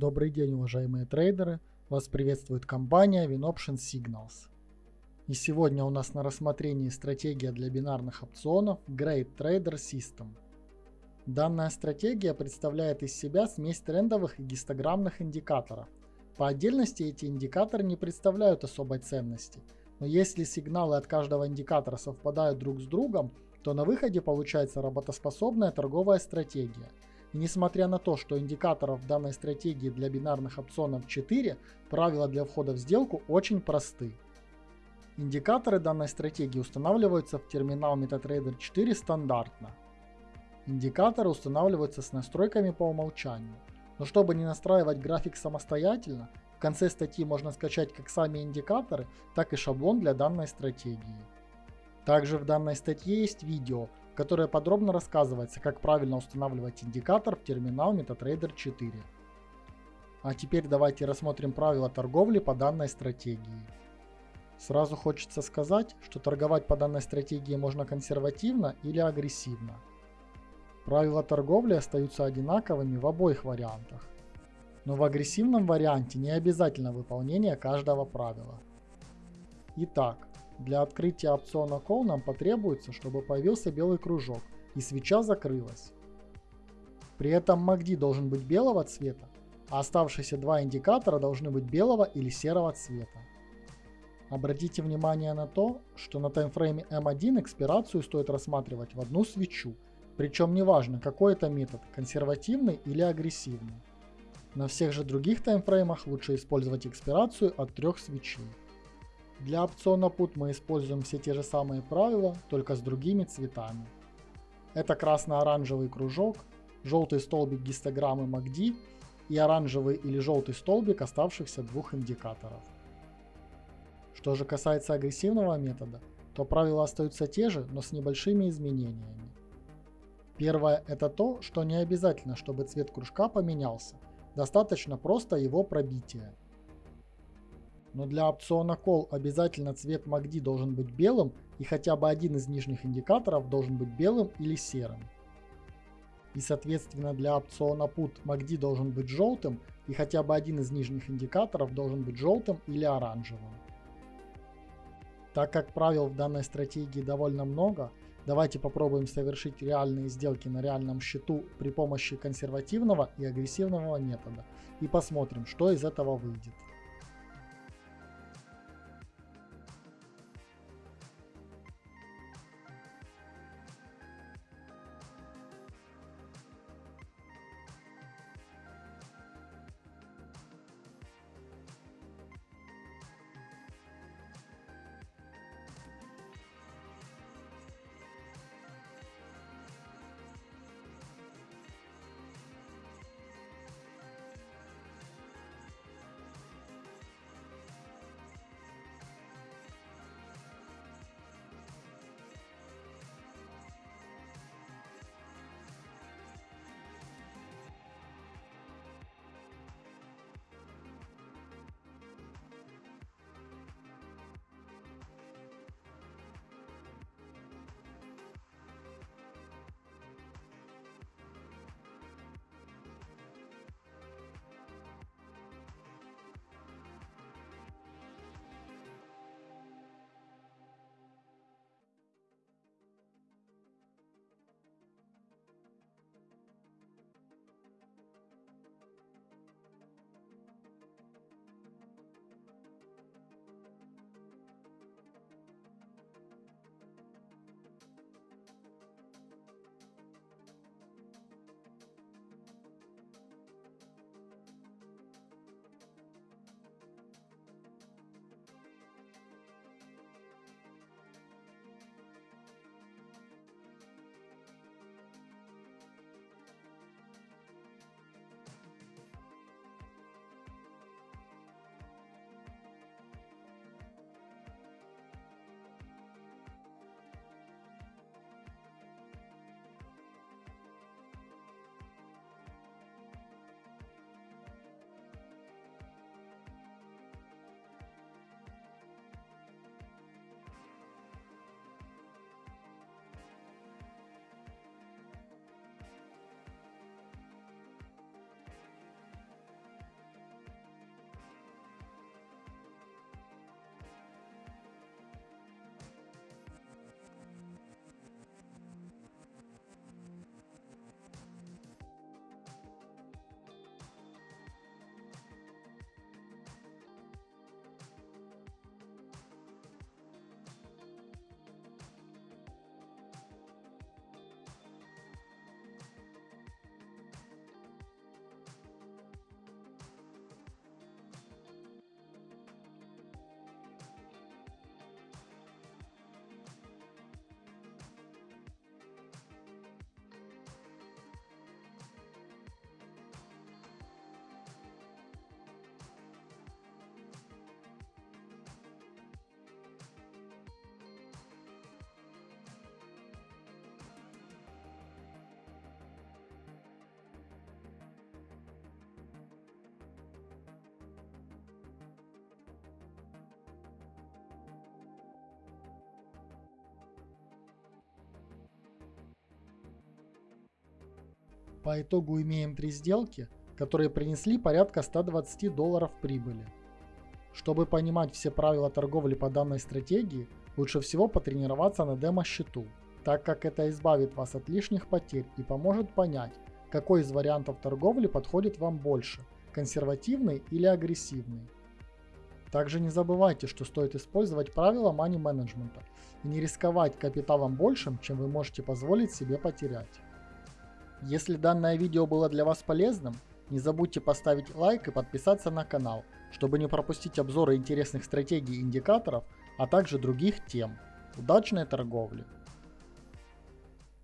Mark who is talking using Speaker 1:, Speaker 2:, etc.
Speaker 1: Добрый день, уважаемые трейдеры! Вас приветствует компания WinOption Signals. И сегодня у нас на рассмотрении стратегия для бинарных опционов Great Trader System. Данная стратегия представляет из себя смесь трендовых и гистограммных индикаторов. По отдельности эти индикаторы не представляют особой ценности, но если сигналы от каждого индикатора совпадают друг с другом, то на выходе получается работоспособная торговая стратегия – и несмотря на то, что индикаторов данной стратегии для бинарных опционов 4, правила для входа в сделку очень просты. Индикаторы данной стратегии устанавливаются в терминал MetaTrader 4 стандартно. Индикаторы устанавливаются с настройками по умолчанию. Но чтобы не настраивать график самостоятельно, в конце статьи можно скачать как сами индикаторы, так и шаблон для данной стратегии. Также в данной статье есть видео, которой подробно рассказывается, как правильно устанавливать индикатор в терминал MetaTrader 4. А теперь давайте рассмотрим правила торговли по данной стратегии. Сразу хочется сказать, что торговать по данной стратегии можно консервативно или агрессивно. Правила торговли остаются одинаковыми в обоих вариантах. Но в агрессивном варианте не обязательно выполнение каждого правила. Итак, для открытия опциона Call нам потребуется, чтобы появился белый кружок и свеча закрылась. При этом MACD должен быть белого цвета, а оставшиеся два индикатора должны быть белого или серого цвета. Обратите внимание на то, что на таймфрейме M1 экспирацию стоит рассматривать в одну свечу, причем неважно какой это метод, консервативный или агрессивный. На всех же других таймфреймах лучше использовать экспирацию от трех свечей. Для опциона Put мы используем все те же самые правила, только с другими цветами. Это красно-оранжевый кружок, желтый столбик гистограммы MACD и оранжевый или желтый столбик оставшихся двух индикаторов. Что же касается агрессивного метода, то правила остаются те же, но с небольшими изменениями. Первое – это то, что не обязательно, чтобы цвет кружка поменялся, достаточно просто его пробития. Но для опциона Call обязательно цвет MACD должен быть белым и хотя бы один из нижних индикаторов должен быть белым или серым. И соответственно для опциона Put MACD должен быть желтым и хотя бы один из нижних индикаторов должен быть желтым или оранжевым. Так как правил в данной стратегии довольно много, давайте попробуем совершить реальные сделки на реальном счету при помощи консервативного и агрессивного метода и посмотрим, что из этого выйдет. По итогу имеем три сделки, которые принесли порядка 120 долларов прибыли. Чтобы понимать все правила торговли по данной стратегии, лучше всего потренироваться на демо-счету, так как это избавит вас от лишних потерь и поможет понять, какой из вариантов торговли подходит вам больше – консервативный или агрессивный. Также не забывайте, что стоит использовать правила money менеджмента и не рисковать капиталом большим, чем вы можете позволить себе потерять. Если данное видео было для вас полезным, не забудьте поставить лайк и подписаться на канал, чтобы не пропустить обзоры интересных стратегий и индикаторов, а также других тем. Удачной торговли!